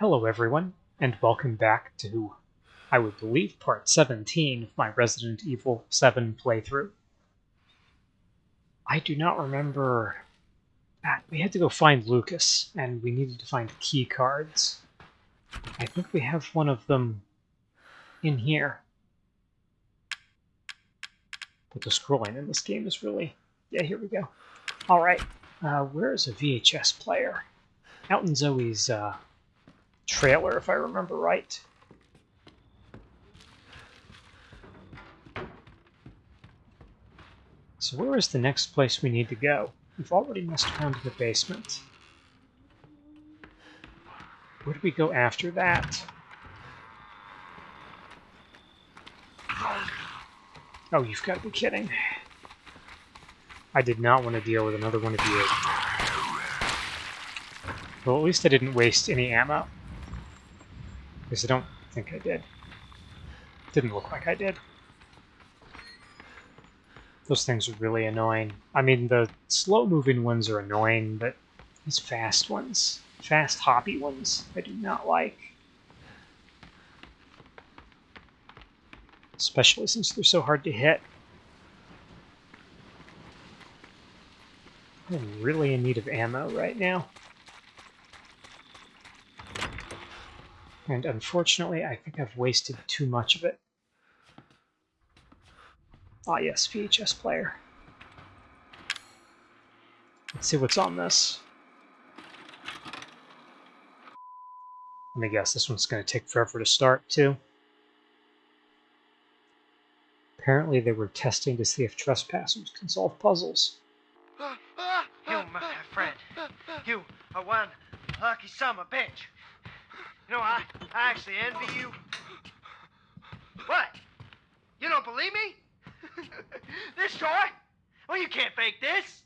Hello, everyone, and welcome back to, I would believe, part 17 of my Resident Evil 7 playthrough. I do not remember. Ah, we had to go find Lucas, and we needed to find key cards. I think we have one of them in here. But the scrolling in this game is really... Yeah, here we go. Alright, uh, where is a VHS player? Out in Zoe's uh, trailer, if I remember right. So where is the next place we need to go? We've already messed around in the basement. Where do we go after that? Oh, you've got to be kidding. I did not want to deal with another one of you. Well, at least I didn't waste any ammo. Because I don't think I did. Didn't look like I did. Those things are really annoying. I mean, the slow-moving ones are annoying, but these fast ones, fast hoppy ones, I do not like. Especially since they're so hard to hit. I'm really in need of ammo right now. And unfortunately, I think I've wasted too much of it. Ah yes, VHS player. Let's see what's on this. Let me guess, this one's going to take forever to start, too. Apparently they were testing to see if trespassers can solve puzzles. You, my friend, you are one lucky summer bitch. You know, I, I actually envy you. What? You don't believe me? this toy? Well, you can't fake this.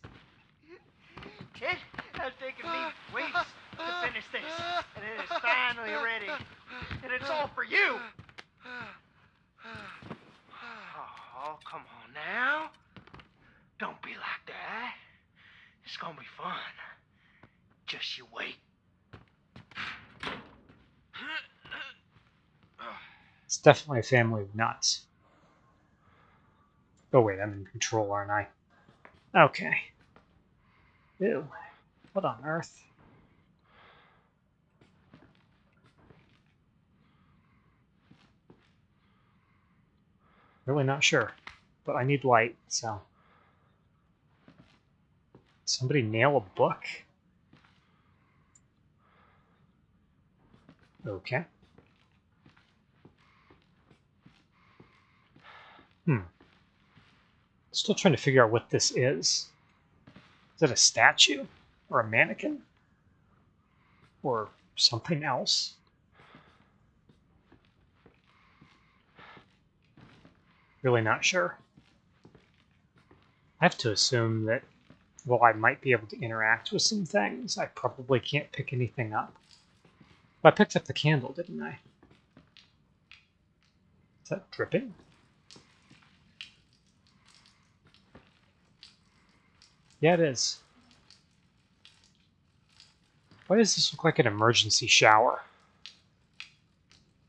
It has taken me weeks to finish this, and it is finally ready. And it's all for you. Oh, come on now. Don't be like that. It's gonna be fun. Just you wait. It's definitely a family of nuts. Oh wait, I'm in control, aren't I? Okay. Ew. What on earth? Really not sure. But I need light, so... Somebody nail a book? Okay. Hmm. Still trying to figure out what this is. Is it a statue? Or a mannequin? Or something else? Really not sure. I have to assume that, while I might be able to interact with some things. I probably can't pick anything up. I picked up the candle, didn't I? Is that dripping? Yeah, it is. Why does this look like an emergency shower?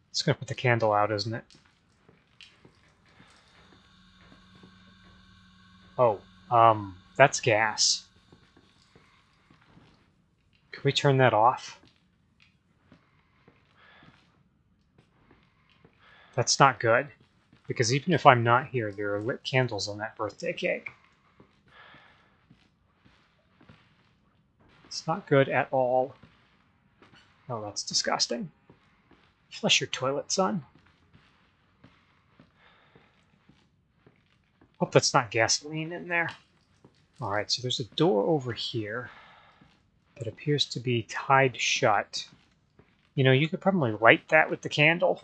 It's going to put the candle out, isn't it? Oh, um, that's gas. Can we turn that off? That's not good. Because even if I'm not here, there are lit candles on that birthday cake. It's not good at all. Oh, that's disgusting. Flush your toilet, son. Hope that's not gasoline in there. Alright, so there's a door over here that appears to be tied shut. You know, you could probably light that with the candle.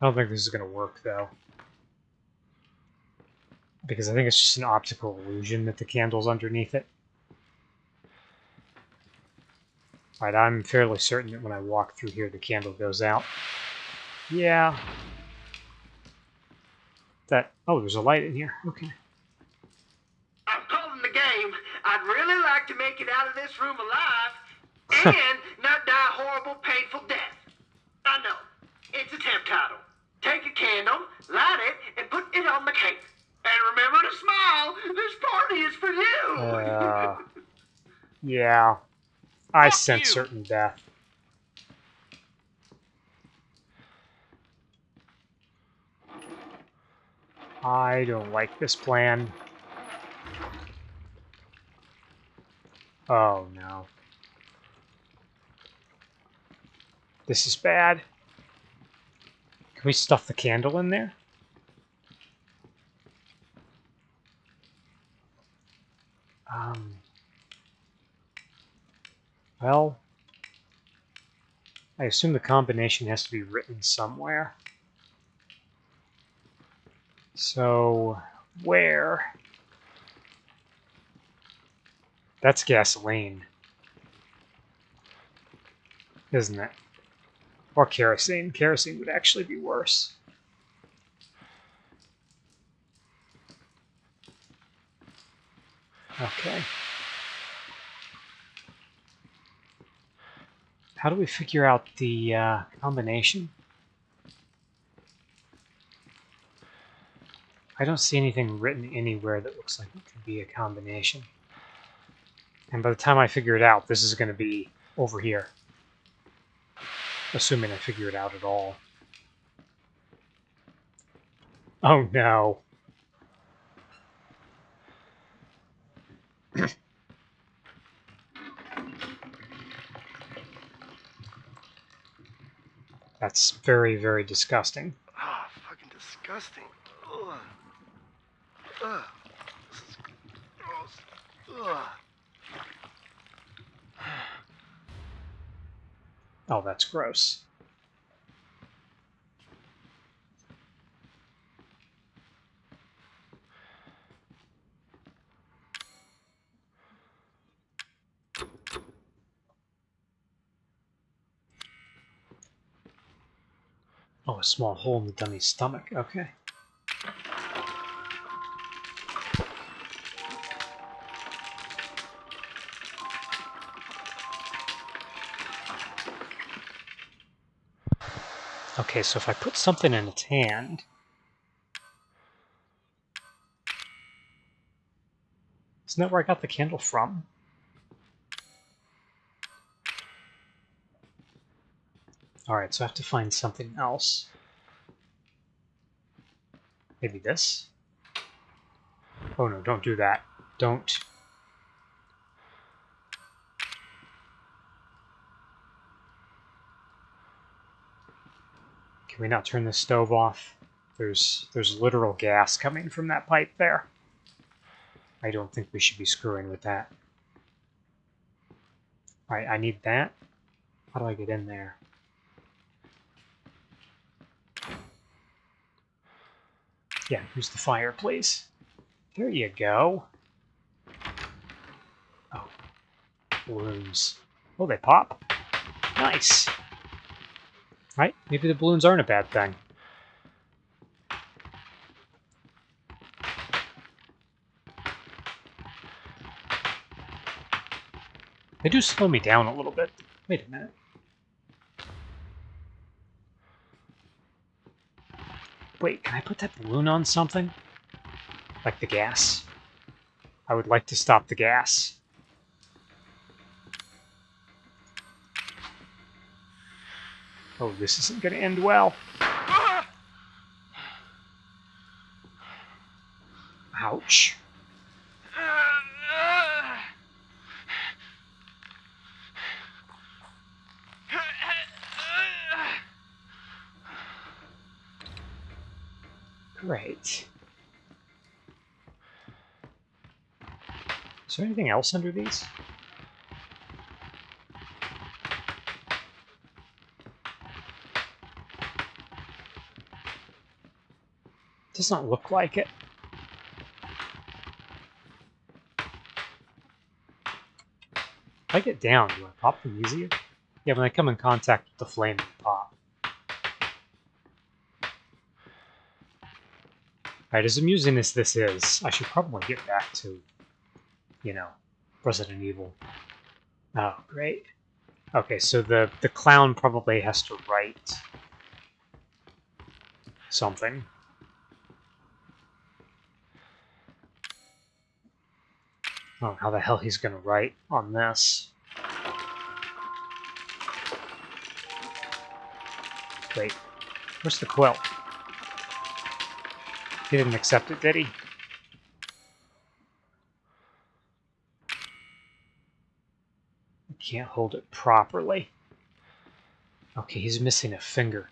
I don't think this is going to work, though. Because I think it's just an optical illusion that the candle's underneath it. Alright, I'm fairly certain that when I walk through here, the candle goes out. Yeah. That... Oh, there's a light in here. Okay. I'm calling the game. I'd really like to make it out of this room alive and not die a horrible, painful death. I know. It's a temp title. Take a candle, light it, and put it on the cake. And remember to smile. This party is for you. Uh, yeah. I Fuck sense you. certain death. I don't like this plan. Oh no. This is bad. Can we stuff the candle in there? Um. Well, I assume the combination has to be written somewhere. So, where? That's gasoline. Isn't it? Or kerosene. Kerosene would actually be worse. Okay. How do we figure out the uh, combination? I don't see anything written anywhere that looks like it could be a combination. And by the time I figure it out, this is going to be over here. Assuming I figure it out at all. Oh no. That's very, very disgusting. Ah, fucking disgusting. Ugh. Ugh. This is gross. Ugh. Oh, that's gross. Oh, a small hole in the dummy's stomach. Okay. Okay, so if I put something in its hand... Isn't that where I got the candle from? Alright, so I have to find something else. Maybe this? Oh no, don't do that. Don't. Can we not turn the stove off? There's there's literal gas coming from that pipe there. I don't think we should be screwing with that. Alright, I need that. How do I get in there? Yeah, use the fire, please. There you go. Oh, balloons. Oh, they pop. Nice. Right? Maybe the balloons aren't a bad thing. They do slow me down a little bit. Wait a minute. Wait, can I put that balloon on something? Like the gas? I would like to stop the gas. Oh, this isn't going to end well. Ouch. Great. Is there anything else under these? Does not look like it. If I get down, do I pop them easier? Yeah, when I come in contact with the flame, they pop. Alright, as amusing as this is, I should probably get back to, you know, Resident Evil. Oh, great. Okay, so the, the clown probably has to write something. I don't know how the hell he's going to write on this. Wait, where's the quill? He didn't accept it, did he? I can't hold it properly. Okay, he's missing a finger.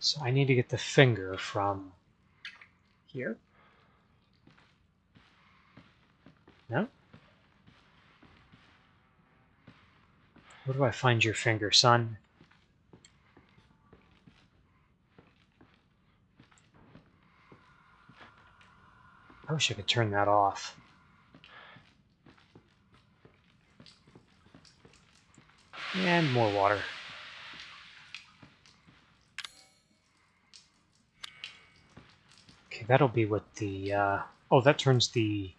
So I need to get the finger from here. Where do I find your finger, son? I wish I could turn that off. And more water. Okay, that'll be what the, uh, oh, that turns the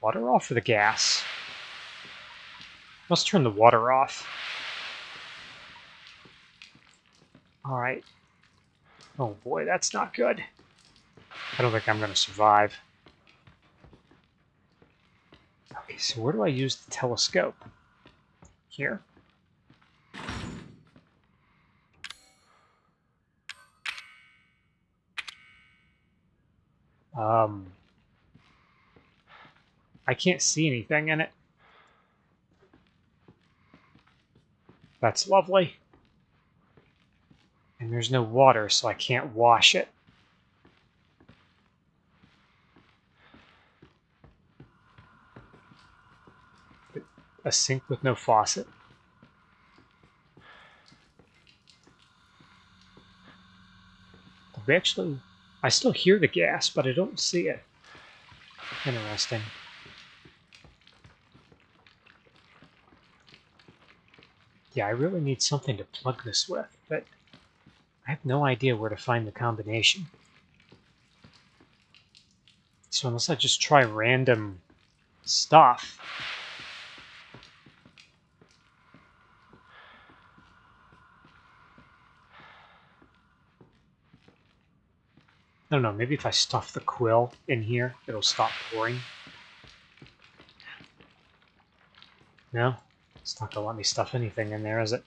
water off or the gas? Must turn the water off. Alright. Oh boy, that's not good. I don't think I'm going to survive. Okay, so where do I use the telescope? Here? Um, I can't see anything in it. That's lovely. And there's no water, so I can't wash it. A sink with no faucet. Actually, I still hear the gas, but I don't see it. Interesting. Yeah, I really need something to plug this with, but I have no idea where to find the combination. So unless I just try random stuff, I don't know, maybe if I stuff the quill in here, it'll stop pouring. No? It's not gonna let me stuff anything in there, is it?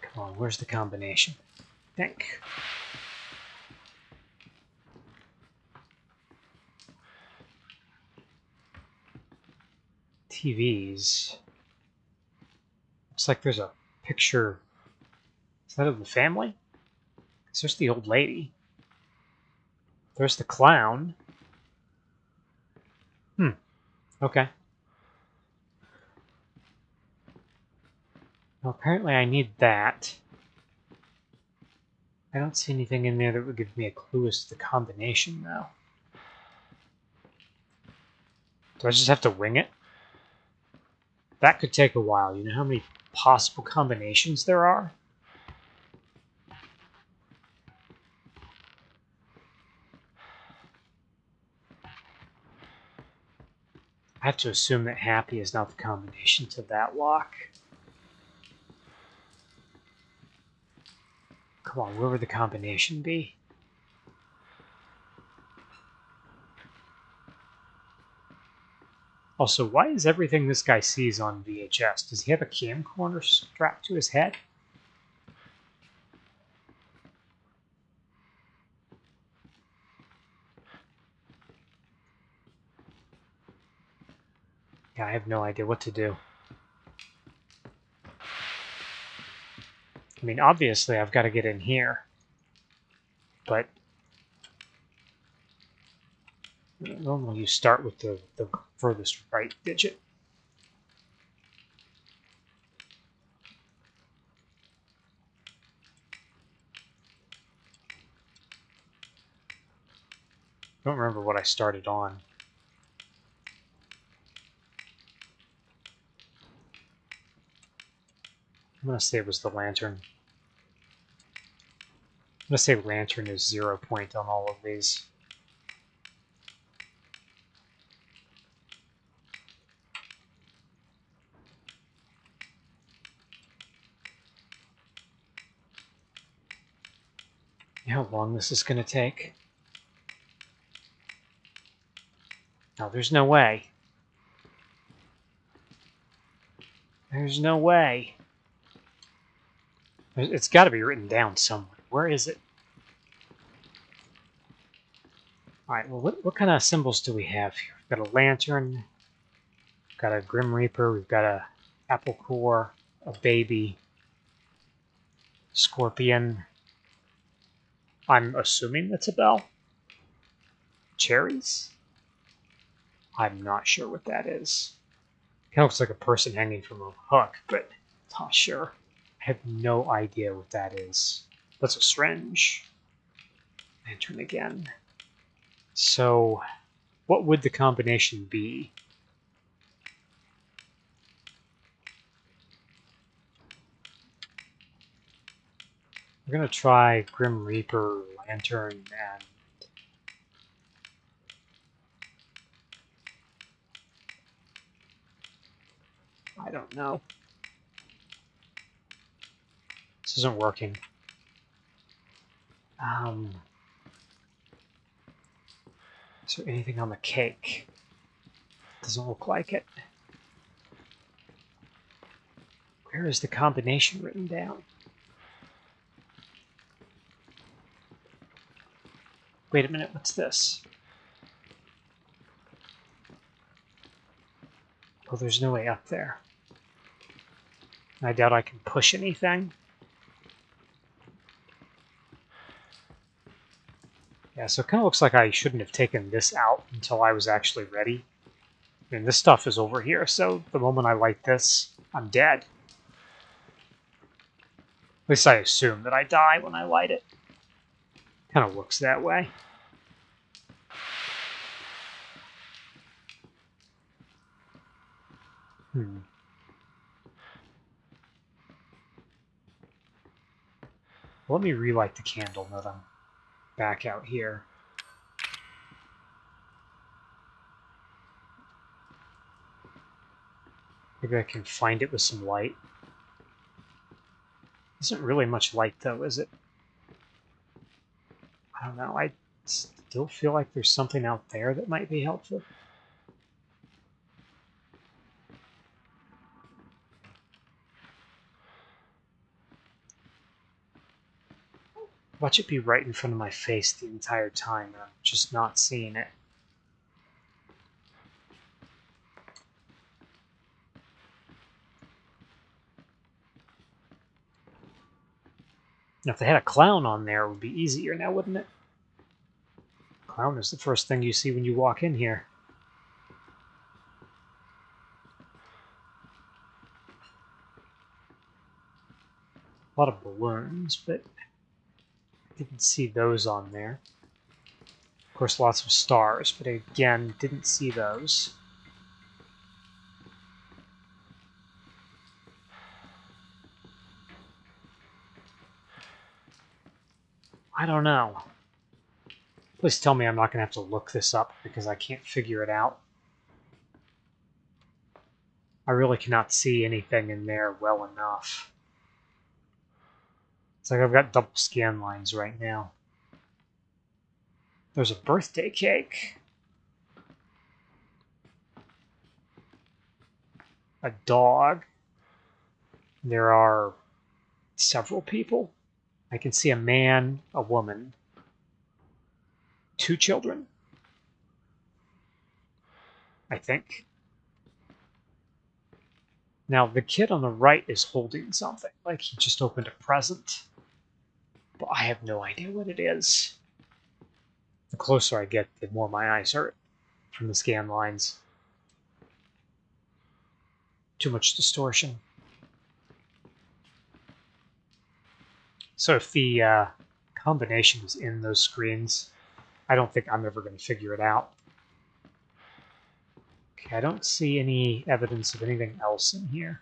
Come on, where's the combination? Think. TVs. Looks like there's a picture. Is that of the family? There's the old lady. There's the clown. Hmm. Okay. Well, apparently I need that. I don't see anything in there that would give me a clue as to the combination, though. Do I just have to wing it? That could take a while. You know how many possible combinations there are? I have to assume that happy is not the combination to that lock. Come on, where would the combination be? Also, why is everything this guy sees on VHS? Does he have a camcorder strapped to his head? Yeah, I have no idea what to do. I mean, obviously I've got to get in here. But normally you start with the, the furthest right digit. I don't remember what I started on. I'm going to say it was the lantern. I'm going to say lantern is zero point on all of these. How long this is going to take? No, there's no way. There's no way. It's got to be written down somewhere. Where is it? All right. Well, what what kind of symbols do we have here? We've got a lantern. We've got a grim reaper. We've got a apple core, a baby, scorpion. I'm assuming that's a bell. Cherries. I'm not sure what that is. Kind of looks like a person hanging from a hook, but not sure. I have no idea what that is. That's a syringe. Lantern again. So, what would the combination be? We're gonna try Grim Reaper, Lantern, and I don't know. This isn't working. Um, is there anything on the cake? Doesn't look like it. Where is the combination written down? Wait a minute, what's this? Oh, there's no way up there. I doubt I can push anything. Yeah, so it kind of looks like I shouldn't have taken this out until I was actually ready. Mean, this stuff is over here, so the moment I light this, I'm dead. At least I assume that I die when I light it. Kind of looks that way. Hmm. Let me relight the candle now that I'm back out here. Maybe I can find it with some light. Isn't really much light though, is it? I don't know. I still feel like there's something out there that might be helpful. Watch it be right in front of my face the entire time, and I'm just not seeing it. Now, if they had a clown on there, it would be easier now, wouldn't it? Clown is the first thing you see when you walk in here. A lot of balloons, but didn't see those on there. Of course, lots of stars, but again, didn't see those. I don't know. Please tell me I'm not going to have to look this up because I can't figure it out. I really cannot see anything in there well enough. It's like I've got double scan lines right now. There's a birthday cake. A dog. There are several people. I can see a man, a woman, two children. I think. Now, the kid on the right is holding something, like he just opened a present. But I have no idea what it is. The closer I get, the more my eyes hurt from the scan lines. Too much distortion. So if the uh, combination is in those screens, I don't think I'm ever going to figure it out. Okay, I don't see any evidence of anything else in here.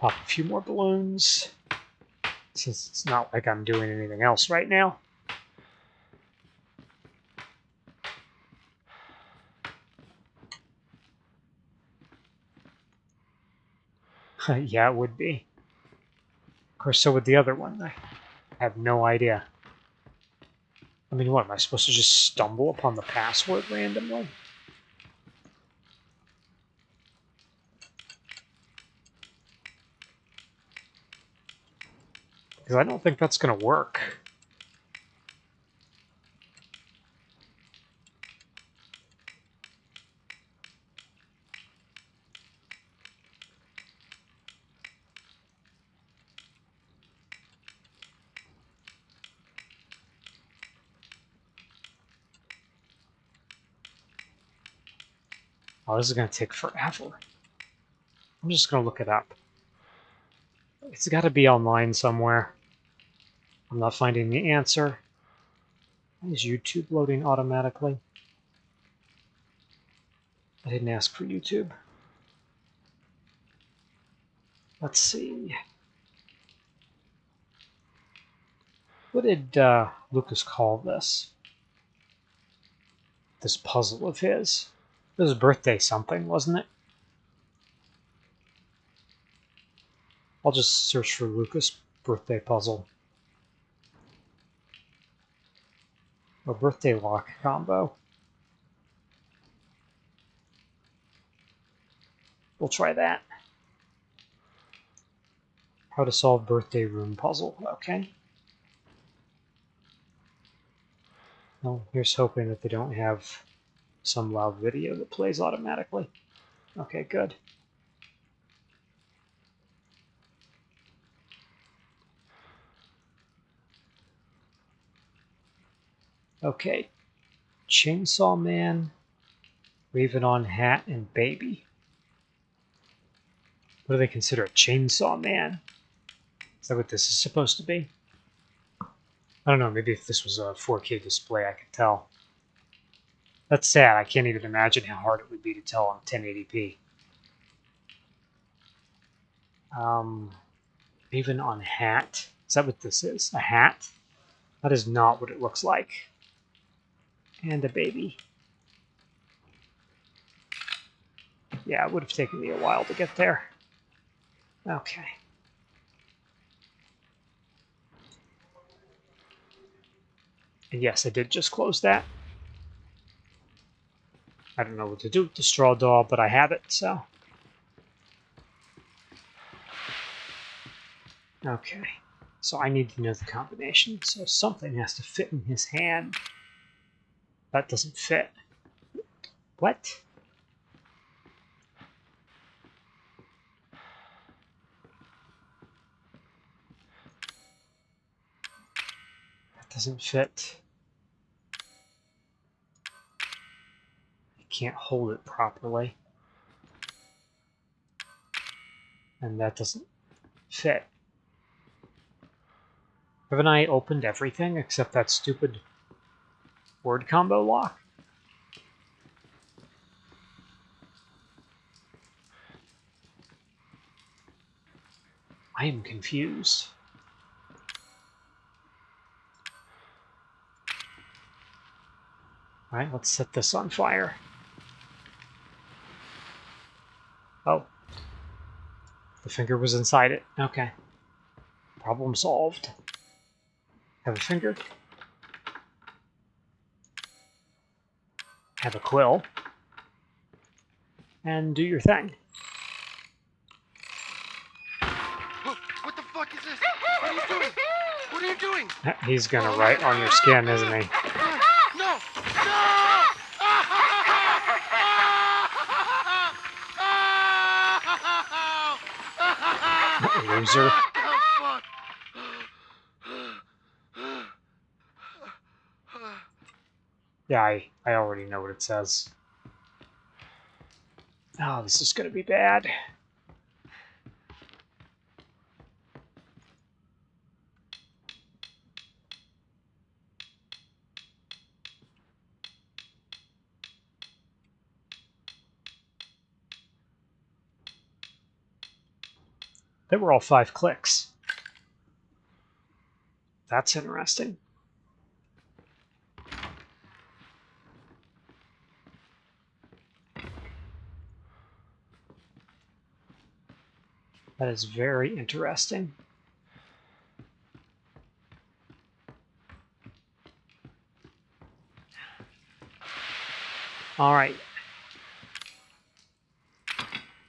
Pop a few more balloons, since it's not like I'm doing anything else right now. yeah, it would be. Of course, so would the other one. I have no idea. I mean, what, am I supposed to just stumble upon the password randomly? Because I don't think that's going to work. Oh, this is going to take forever. I'm just going to look it up. It's got to be online somewhere. I'm not finding the answer. Is YouTube loading automatically? I didn't ask for YouTube. Let's see. What did uh, Lucas call this? This puzzle of his? It was birthday something, wasn't it? I'll just search for Lucas birthday puzzle. A birthday lock combo. We'll try that. How to solve birthday room puzzle. Okay. Well, here's hoping that they don't have some loud video that plays automatically. Okay, good. Okay, Chainsaw Man, Raven on Hat, and Baby. What do they consider a Chainsaw Man? Is that what this is supposed to be? I don't know, maybe if this was a 4K display I could tell. That's sad. I can't even imagine how hard it would be to tell on 1080p. Um, even on hat. Is that what this is? A hat? That is not what it looks like. And a baby. Yeah, it would have taken me a while to get there. Okay. And yes, I did just close that. I don't know what to do with the straw doll, but I have it, so. Okay, so I need to know the combination, so something has to fit in his hand. That doesn't fit. What? That doesn't fit. I can't hold it properly. And that doesn't fit. Haven't I opened everything except that stupid word combo lock? I am confused. Alright, let's set this on fire. Oh. The finger was inside it. Okay. Problem solved. Have a finger. Have a quill. And do your thing. What the fuck is this? What are you doing? What are you doing? Uh, he's gonna write on your skin, isn't he? No! No! Loser. Oh, fuck. Yeah, I, I already know what it says. Oh, this is gonna be bad. They were all five clicks. That's interesting. That is very interesting. All right.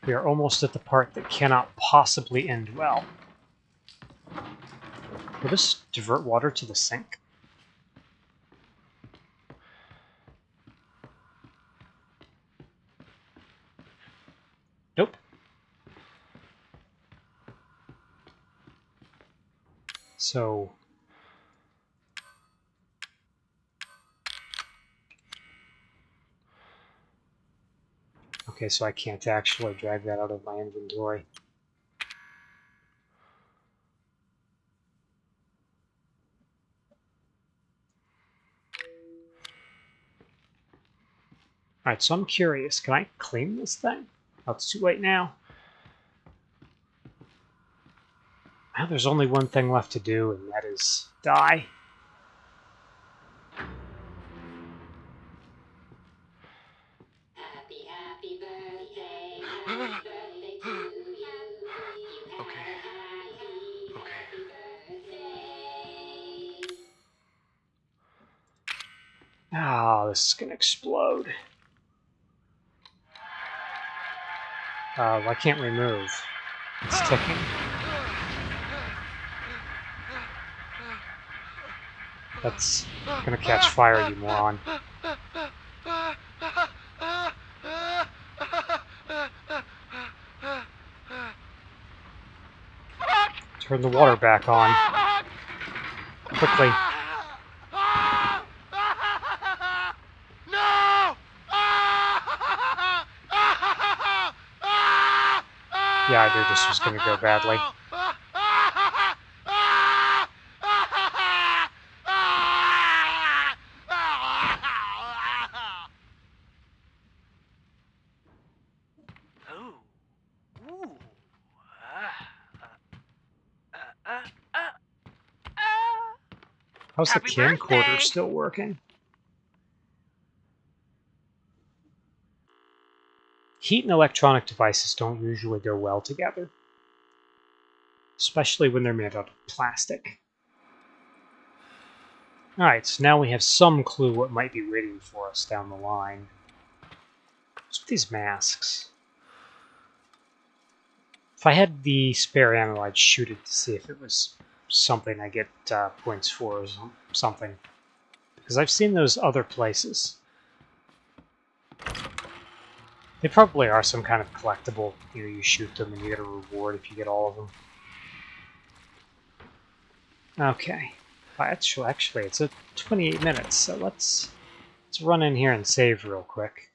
We are almost at the part that cannot possibly end well. Will this divert water to the sink? So... Okay, so I can't actually drag that out of my inventory. Alright, so I'm curious. Can I clean this thing? Oh, it's too late now. Now there's only one thing left to do, and that is die. Happy, happy birthday, happy birthday to you. You have Okay. Okay. happy birthday. Ah, this is gonna explode. Uh, I can't remove. It's ticking. That's gonna catch fire, you moron. Turn the water back on. Quickly. Yeah, I knew this was gonna go badly. Ooh. Ooh. Ah. Uh, uh, uh, uh. How's the camcorder birthday! still working? Heat and electronic devices don't usually go well together, especially when they're made out of plastic. Alright, so now we have some clue what might be waiting for us down the line. What's with these masks? If I had the spare ammo, I'd shoot it to see if it was something I get uh, points for or something. Because I've seen those other places. They probably are some kind of collectible. You know, you shoot them and you get a reward if you get all of them. Okay. Actually, actually, it's a 28 minutes, so let's let's run in here and save real quick.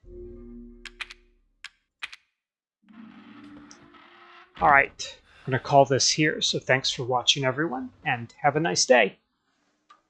All right, I'm gonna call this here. So thanks for watching, everyone, and have a nice day.